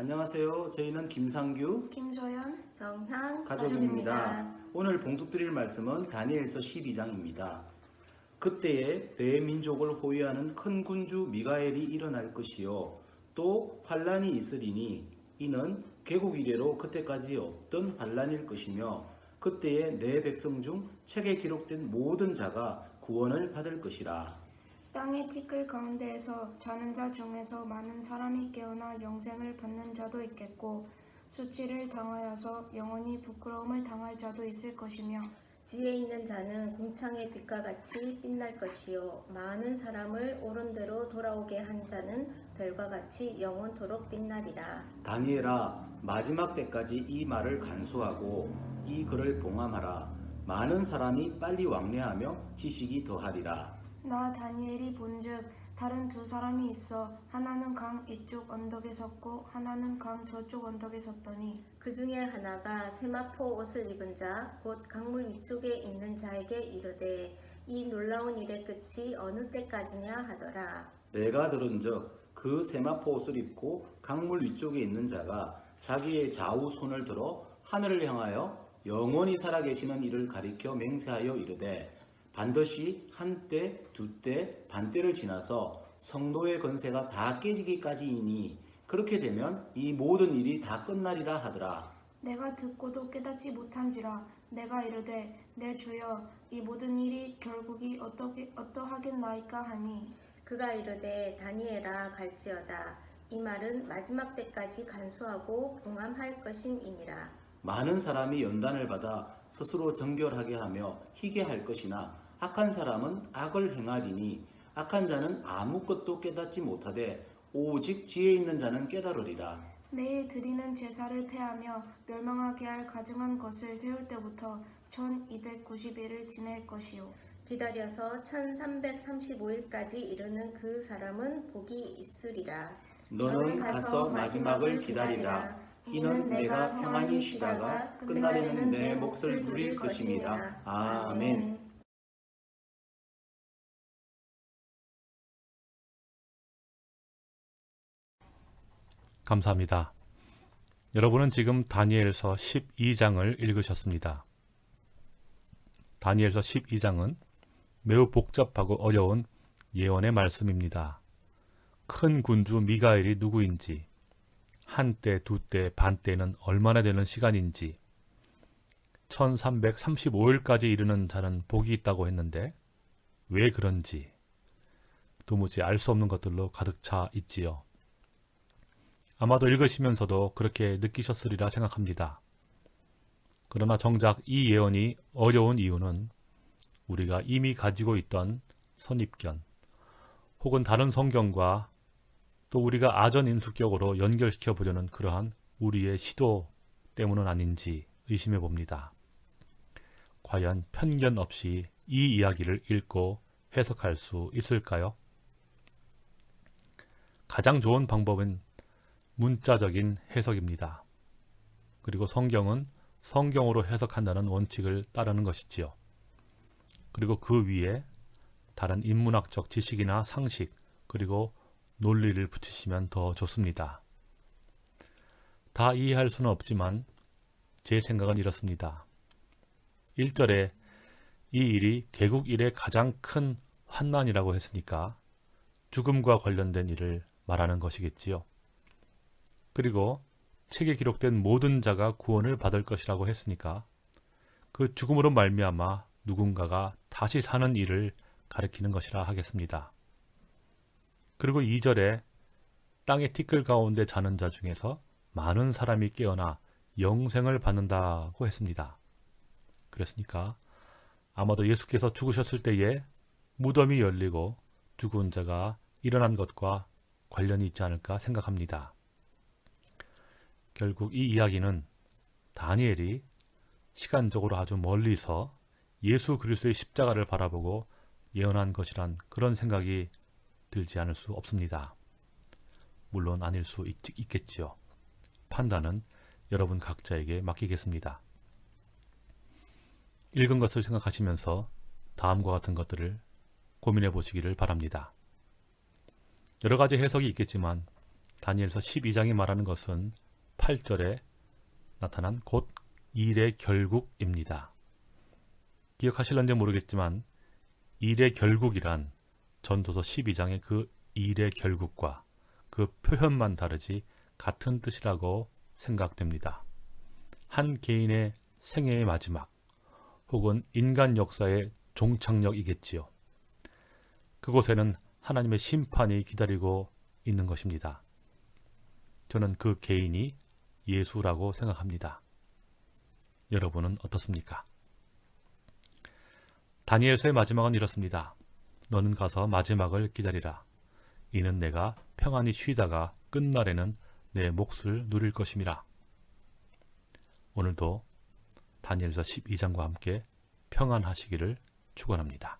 안녕하세요. 저희는 김상규 김소연 정향 가족입니다. 오늘 봉독드릴 말씀은 다니엘서 12장입니다. 그때에 대민족을 호위하는 큰 군주 미가엘이 일어날 것이요 또 환란이 있으리니 이는 개국 이래로 그때까지 없던 환란일 것이며 그때에 내 백성 중 책에 기록된 모든 자가 구원을 받을 것이라. 땅의 티끌 가운데에서 자는 자 중에서 많은 사람이 깨어나 영생을 받는 자도 있겠고 수치를 당하여서 영원히 부끄러움을 당할 자도 있을 것이며 지혜 있는 자는 궁창의 빛과 같이 빛날 것이요 많은 사람을 옳은 대로 돌아오게 한 자는 별과 같이 영원토록 빛나리라 다니엘아 마지막 때까지 이 말을 간수하고 이 글을 봉함하라. 많은 사람이 빨리 왕래하며 지식이 더하리라. 나 다니엘이 본즉 다른 두 사람이 있어. 하나는 강 이쪽 언덕에 섰고 하나는 강 저쪽 언덕에 섰더니 그 중에 하나가 세마포 옷을 입은 자 곧 강물 위쪽에 있는 자에게 이르되 이 놀라운 일의 끝이 어느 때까지냐 하더라. 내가 들은즉 그 세마포 옷을 입고 강물 위쪽에 있는 자가 자기의 좌우 손을 들어 하늘을 향하여 영원히 살아계시는 이를 가리켜 맹세하여 이르되 반드시 한때, 두때, 반때를 지나서 성도의 건세가 다 깨지기까지이니 그렇게 되면 이 모든 일이 다 끝나리라 하더라. 내가 듣고도 깨닫지 못한지라 내가 이르되 내 주여 이 모든 일이 결국이 어떻게 어떠하겠나이까 하니? 그가 이르되 다니엘아 갈지어다. 이 말은 마지막 때까지 간수하고 봉함할 것임이니라. 많은 사람이 연단을 받아 스스로 정결하게 하며 희게 할 것이나 악한 사람은 악을 행하리니 악한 자는 아무것도 깨닫지 못하되 오직 지혜 있는 자는 깨달으리라. 매일 드리는 제사를 폐하며 멸망하게 할 가증한 것을 세울 때부터 1290일을 지낼 것이요 기다려서 1335일까지 이르는 그 사람은 복이 있으리라 너는 가서 마지막을 기다리라. 이는 내가 평안히 쉬다가 끝날에는 내 몫을 누릴 것입니다. 아멘. 감사합니다. 여러분은 지금 다니엘서 12장을 읽으셨습니다. 다니엘서 12장은 매우 복잡하고 어려운 예언의 말씀입니다. 큰 군주 미가엘이 누구인지, 한때, 두때, 반때는 얼마나 되는 시간인지, 1335일까지 이르는 자는 복이 있다고 했는데 왜 그런지 도무지 알 수 없는 것들로 가득 차 있지요. 아마도 읽으시면서도 그렇게 느끼셨으리라 생각합니다. 그러나 정작 이 예언이 어려운 이유는 우리가 이미 가지고 있던 선입견 혹은 다른 성경과 또 우리가 아전인수격으로 연결시켜 보려는 그러한 우리의 시도 때문은 아닌지 의심해 봅니다. 과연 편견 없이 이 이야기를 읽고 해석할 수 있을까요? 가장 좋은 방법은 문자적인 해석입니다. 그리고 성경은 성경으로 해석한다는 원칙을 따르는 것이지요. 그리고 그 위에 다른 인문학적 지식이나 상식 그리고 논리를 붙이시면 더 좋습니다. 다 이해할 수는 없지만 제 생각은 이렇습니다. 1절에 이 일이 개국 이래 가장 큰 환난이라고 했으니까 죽음과 관련된 일을 말하는 것이겠지요. 그리고 책에 기록된 모든 자가 구원을 받을 것이라고 했으니까 그 죽음으로 말미암아 누군가가 다시 사는 일을 가리키는 것이라 하겠습니다. 그리고 2절에 땅의 티끌 가운데 자는 자 중에서 많은 사람이 깨어나 영생을 받는다고 했습니다. 그랬으니까 아마도 예수께서 죽으셨을 때에 무덤이 열리고 죽은 자가 일어난 것과 관련이 있지 않을까 생각합니다. 결국 이 이야기는 다니엘이 시간적으로 아주 멀리서 예수 그리스도의 십자가를 바라보고 예언한 것이란 그런 생각이 들지 않을 수 없습니다. 물론 아닐 수 있, 있겠지요. 판단은 여러분 각자에게 맡기겠습니다. 읽은 것을 생각하시면서 다음과 같은 것들을 고민해 보시기를 바랍니다. 여러 가지 해석이 있겠지만 다니엘서 12장이 말하는 것은 8절에 나타난 곧 일의 결국입니다. 기억하실런지 모르겠지만 일의 결국이란 전도서 12장의 그 일의 결국과 그 표현만 다르지 같은 뜻이라고 생각됩니다. 한 개인의 생애의 마지막 혹은 인간 역사의 종착역이겠지요. 그곳에는 하나님의 심판이 기다리고 있는 것입니다. 저는 그 개인이 예수라고 생각합니다. 여러분은 어떻습니까? 다니엘서의 마지막은 이렇습니다. 너는 가서 마지막을 기다리라. 이는 내가 평안히 쉬다가 끝날에는 내 몫을 누릴 것임이라. 오늘도 다니엘서 12장과 함께 평안하시기를 축원합니다.